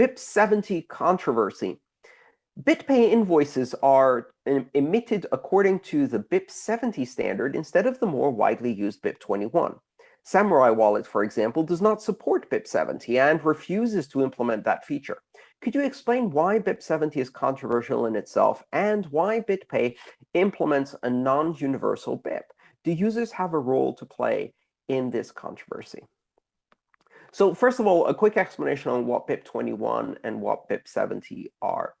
BIP70 controversy. BitPay invoices are emitted according to the BIP70 standard instead of the more widely used BIP21. Samurai Wallet, for example, does not support BIP70 and refuses to implement that feature. Could you explain why BIP70 is controversial in itself and why BitPay implements a non-universal BIP? Do users have a role to play in this controversy? So first of all, a quick explanation on what BIP21 and what BIP70 are.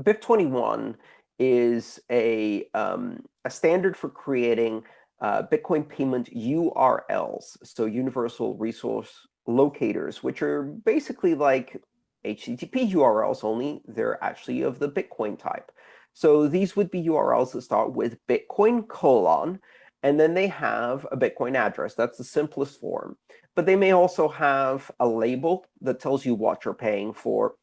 BIP21 is a, um, a standard for creating uh, Bitcoin payment URLs, so universal resource locators, which are basically like HTTP URLs, only they're actually of the Bitcoin type. So these would be URLs that start with Bitcoin colon, and then they have a Bitcoin address. That's the simplest form. But they may also have a label that tells you what you're paying for.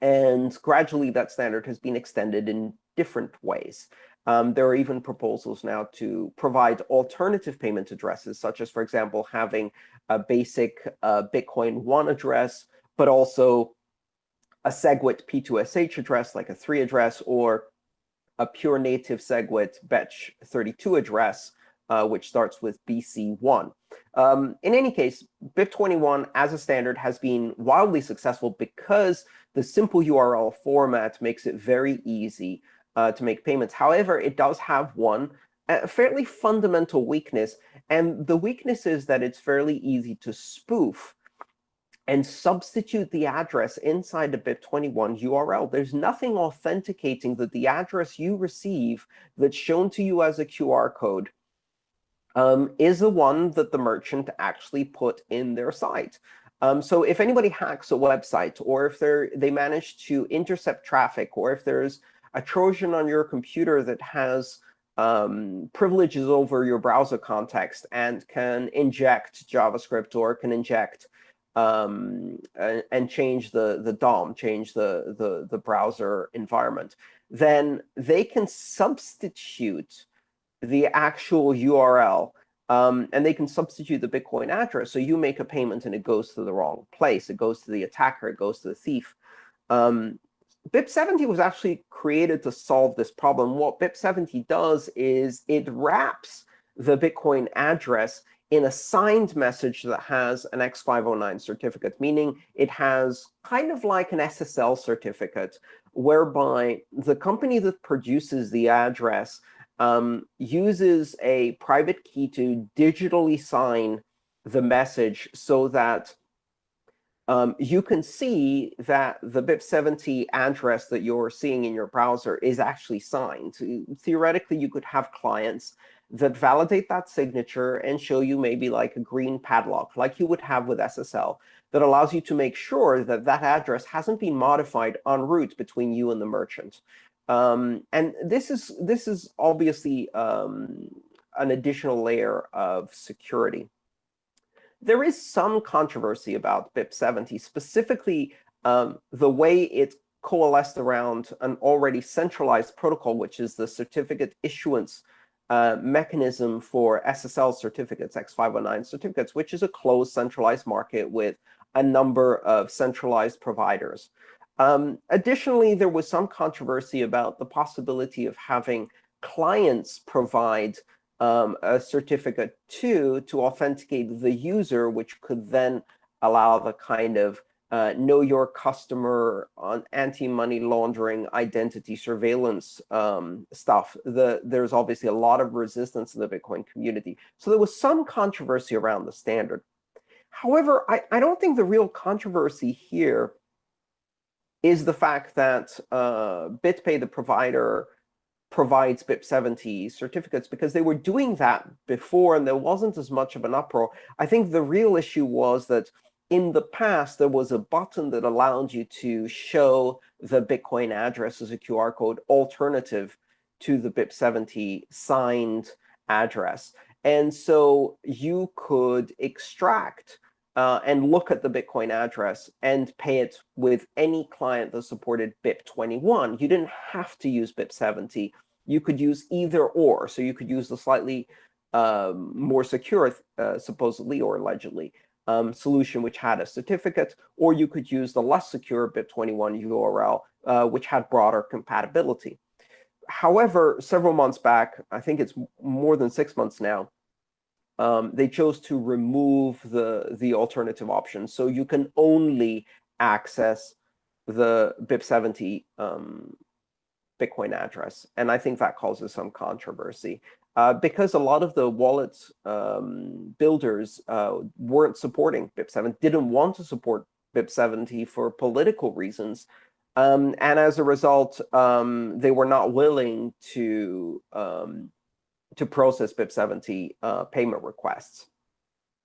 And gradually, that standard has been extended in different ways. Um, there are even proposals now to provide alternative payment addresses, such as, for example, having a basic uh, Bitcoin 1 address, but also a SegWit P2SH address, like a 3 address, or a pure native SegWit Bech32 address, uh, which starts with BC1. Um, in any case, BIP21 as a standard has been wildly successful because the simple URL format makes it very easy uh, to make payments. However, it does have one a fairly fundamental weakness, and the weakness is that it's fairly easy to spoof and substitute the address inside the BIP21 URL. There's nothing authenticating that the address you receive that's shown to you as a QR code um, is the one that the merchant actually put in their site. Um, so if anybody hacks a website, or if they manage to intercept traffic, or if there's a Trojan on your computer that has um, privileges over your browser context and can inject JavaScript or can inject um, and, and, change the, the DOM, change the, the, the browser environment, then they can substitute the actual URL. Um, and they can substitute the Bitcoin address. So you make a payment, and it goes to the wrong place. It goes to the attacker. It goes to the thief. Um, BIP70 was actually created to solve this problem. What BIP70 does is it wraps the Bitcoin address in a signed message that has an X509 certificate, meaning it has kind of like an SSL certificate, whereby the company that produces the address um, uses a private key to digitally sign the message so that um, you can see that the BIP70 address that you're seeing in your browser is actually signed. Theoretically, you could have clients that validate that signature and show you maybe like a green padlock, like you would have with SSL, that allows you to make sure that that address hasn't been modified en route between you and the merchant. Um, and this is this is obviously um, an additional layer of security there is some controversy about BIP70, specifically um, the way it coalesced around an already centralized protocol, which is the certificate issuance uh, mechanism for SSL certificates, X509 certificates, which is a closed centralized market with a number of centralized providers. Um, additionally, there was some controversy about the possibility of having clients provide um, a certificate to to authenticate the user, which could then allow the kind of uh, know your customer on anti-money laundering identity surveillance um, stuff. The, there's obviously a lot of resistance in the Bitcoin community. So there was some controversy around the standard. However, I, I don't think the real controversy here is the fact that uh, BitPay, the provider, provides BIP70 certificates because they were doing that before, and there wasn't as much of an uproar. I think the real issue was that in the past, there was a button that allowed you to show the Bitcoin address as a QR code alternative to the BIP70 signed address. And so you could extract uh, and look at the Bitcoin address and pay it with any client that supported BIP21. You didn't have to use BIP70. You could use either or. So you could use the slightly um, more secure, uh, supposedly or allegedly, um, solution, which had a certificate, or you could use the less secure BIP21 URL, uh, which had broader compatibility. However, several months back, I think it's more than six months now, um, they chose to remove the, the alternative option. So you can only access the BIP70 um, Bitcoin address. And I think that causes some controversy. Uh, because a lot of the wallet um, builders uh, weren't supporting BIP7, didn't want to support BIP70 for political reasons. Um, and as a result, um, they were not willing to, um, to process BIP70 uh, payment requests.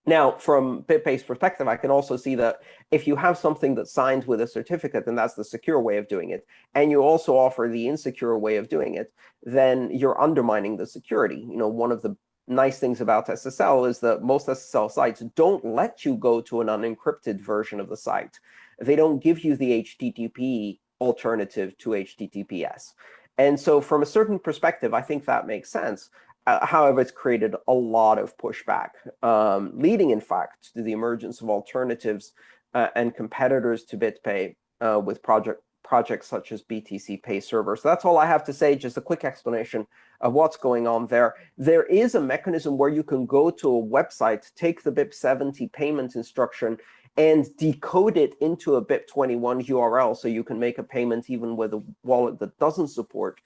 Now, from BitPay's perspective, I can also see that if you have something that's signed with a certificate, and that's the secure way of doing it, and you also offer the insecure way of doing it, then you're undermining the security. You know, one of the nice things about SSL is that most SSL sites don't let you go to an unencrypted version of the site. They don't give you the HTTP alternative to HTTPS. And so from a certain perspective, I think that makes sense. Uh, however, it's created a lot of pushback, um, leading, in fact, to the emergence of alternatives uh, and competitors to BitPay uh, with project projects such as BTC Pay Server. So that's all I have to say, just a quick explanation of what's going on there. There is a mechanism where you can go to a website, take the BIP70 payment instruction, and decode it into a BIP21 URL so you can make a payment even with a wallet that doesn't support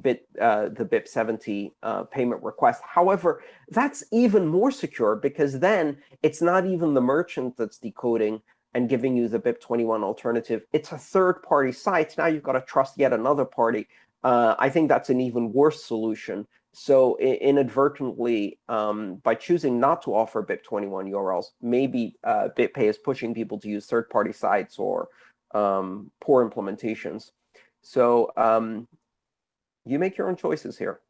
bit uh, the BIP70 uh, payment request. However, that's even more secure because then it's not even the merchant that's decoding and giving you the BIP21 alternative. It's a third-party site. Now you've got to trust yet another party. Uh, I think that's an even worse solution. So inadvertently, um, by choosing not to offer BIP21 URLs, maybe uh, BitPay is pushing people to use third-party sites or um, poor implementations. So um, you make your own choices here.